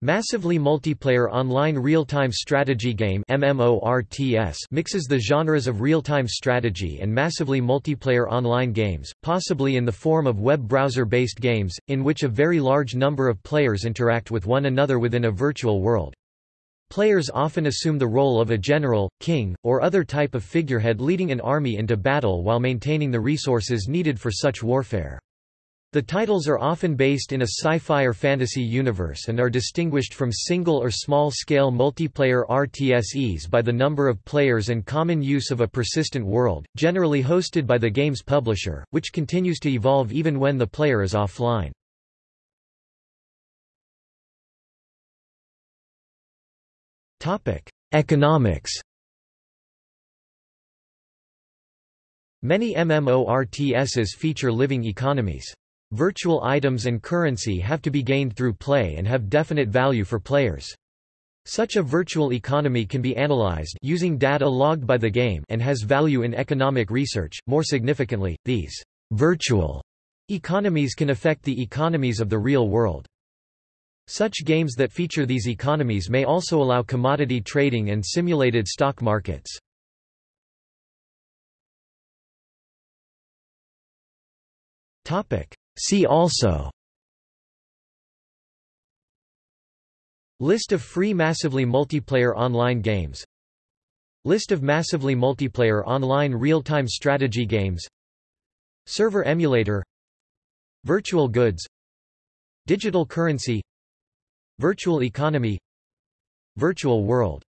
Massively multiplayer online real-time strategy game MMORTS mixes the genres of real-time strategy and massively multiplayer online games, possibly in the form of web browser-based games, in which a very large number of players interact with one another within a virtual world. Players often assume the role of a general, king, or other type of figurehead leading an army into battle while maintaining the resources needed for such warfare. The titles are often based in a sci-fi or fantasy universe and are distinguished from single or small-scale multiplayer RTSes by the number of players and common use of a persistent world, generally hosted by the game's publisher, which continues to evolve even when the player is offline. Economics Many MMORTSs feature living economies. Virtual items and currency have to be gained through play and have definite value for players. Such a virtual economy can be analyzed using data logged by the game and has value in economic research. More significantly, these virtual economies can affect the economies of the real world. Such games that feature these economies may also allow commodity trading and simulated stock markets. Topic: See also. List of free massively multiplayer online games. List of massively multiplayer online real-time strategy games. Server emulator. Virtual goods. Digital currency. Virtual economy. Virtual world